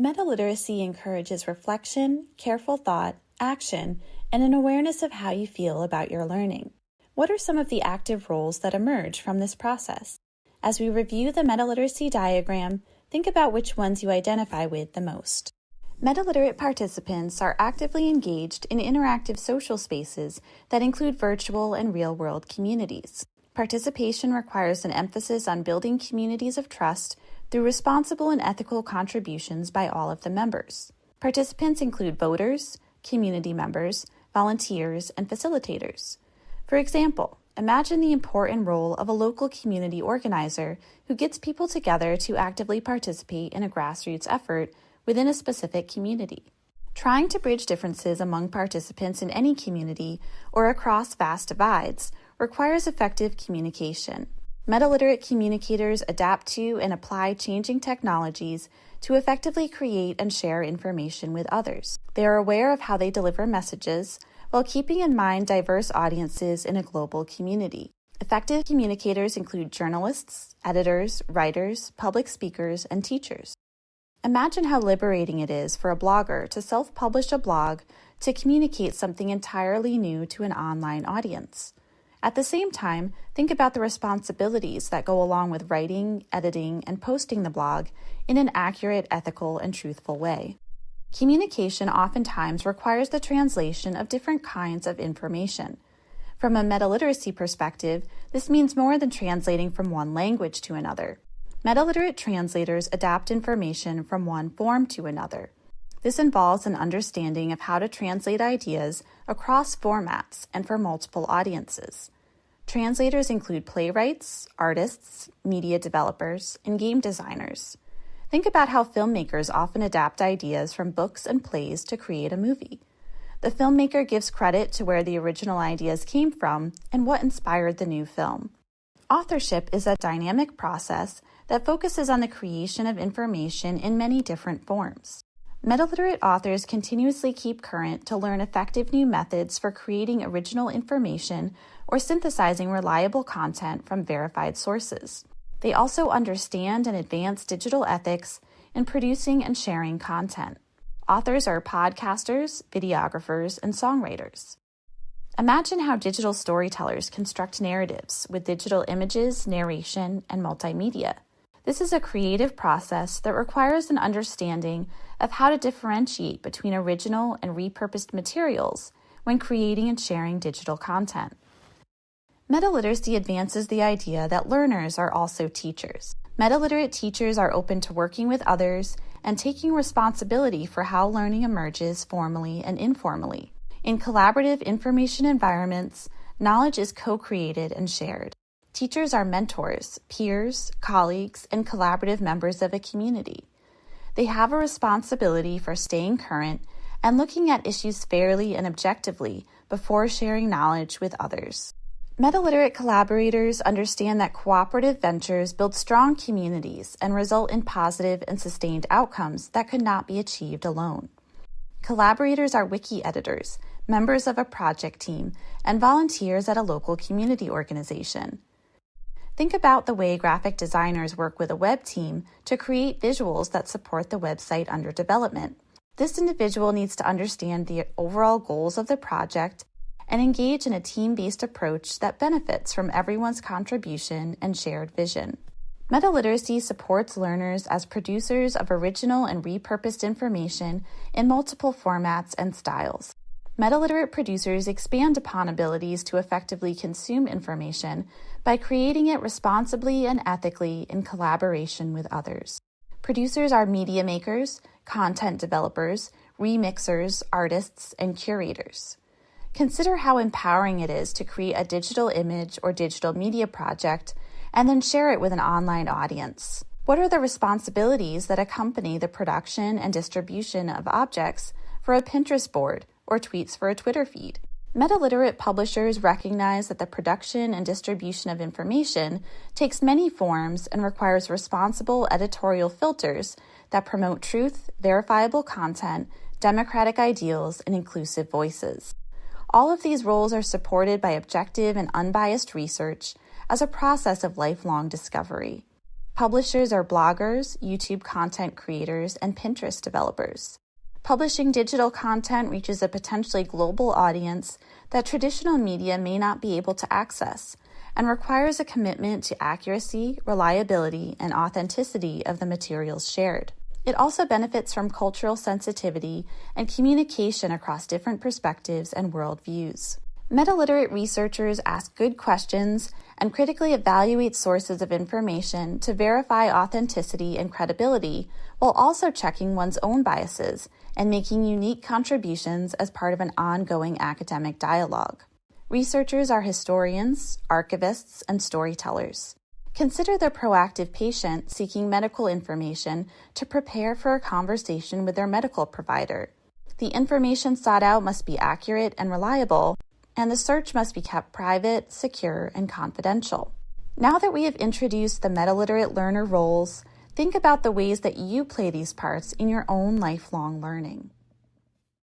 Meta-literacy encourages reflection, careful thought, action, and an awareness of how you feel about your learning. What are some of the active roles that emerge from this process? As we review the meta-literacy diagram, think about which ones you identify with the most. Meta-literate participants are actively engaged in interactive social spaces that include virtual and real-world communities. Participation requires an emphasis on building communities of trust through responsible and ethical contributions by all of the members. Participants include voters, community members, volunteers, and facilitators. For example, imagine the important role of a local community organizer who gets people together to actively participate in a grassroots effort within a specific community. Trying to bridge differences among participants in any community or across vast divides requires effective communication. Meta-literate communicators adapt to and apply changing technologies to effectively create and share information with others. They are aware of how they deliver messages while keeping in mind diverse audiences in a global community. Effective communicators include journalists, editors, writers, public speakers, and teachers. Imagine how liberating it is for a blogger to self-publish a blog to communicate something entirely new to an online audience. At the same time, think about the responsibilities that go along with writing, editing, and posting the blog in an accurate, ethical, and truthful way. Communication oftentimes requires the translation of different kinds of information. From a meta-literacy perspective, this means more than translating from one language to another. Meta-literate translators adapt information from one form to another. This involves an understanding of how to translate ideas across formats and for multiple audiences. Translators include playwrights, artists, media developers, and game designers. Think about how filmmakers often adapt ideas from books and plays to create a movie. The filmmaker gives credit to where the original ideas came from and what inspired the new film. Authorship is a dynamic process that focuses on the creation of information in many different forms. Meta-literate authors continuously keep current to learn effective new methods for creating original information or synthesizing reliable content from verified sources. They also understand and advance digital ethics in producing and sharing content. Authors are podcasters, videographers, and songwriters. Imagine how digital storytellers construct narratives with digital images, narration, and multimedia. This is a creative process that requires an understanding of how to differentiate between original and repurposed materials when creating and sharing digital content. Meta-literacy advances the idea that learners are also teachers. Meta-literate teachers are open to working with others and taking responsibility for how learning emerges formally and informally. In collaborative information environments, knowledge is co-created and shared. Teachers are mentors, peers, colleagues, and collaborative members of a community. They have a responsibility for staying current and looking at issues fairly and objectively before sharing knowledge with others. Meta-literate collaborators understand that cooperative ventures build strong communities and result in positive and sustained outcomes that could not be achieved alone. Collaborators are wiki editors, members of a project team, and volunteers at a local community organization. Think about the way graphic designers work with a web team to create visuals that support the website under development. This individual needs to understand the overall goals of the project and engage in a team-based approach that benefits from everyone's contribution and shared vision. Meta-literacy supports learners as producers of original and repurposed information in multiple formats and styles. Meta-literate producers expand upon abilities to effectively consume information by creating it responsibly and ethically in collaboration with others. Producers are media makers, content developers, remixers, artists, and curators. Consider how empowering it is to create a digital image or digital media project and then share it with an online audience. What are the responsibilities that accompany the production and distribution of objects for a Pinterest board or tweets for a Twitter feed. Meta-literate publishers recognize that the production and distribution of information takes many forms and requires responsible editorial filters that promote truth, verifiable content, democratic ideals, and inclusive voices. All of these roles are supported by objective and unbiased research as a process of lifelong discovery. Publishers are bloggers, YouTube content creators, and Pinterest developers. Publishing digital content reaches a potentially global audience that traditional media may not be able to access and requires a commitment to accuracy, reliability, and authenticity of the materials shared. It also benefits from cultural sensitivity and communication across different perspectives and worldviews. Meta-literate researchers ask good questions and critically evaluate sources of information to verify authenticity and credibility, while also checking one's own biases and making unique contributions as part of an ongoing academic dialogue. Researchers are historians, archivists, and storytellers. Consider the proactive patient seeking medical information to prepare for a conversation with their medical provider. The information sought out must be accurate and reliable, and the search must be kept private, secure, and confidential. Now that we have introduced the meta-literate learner roles, think about the ways that you play these parts in your own lifelong learning.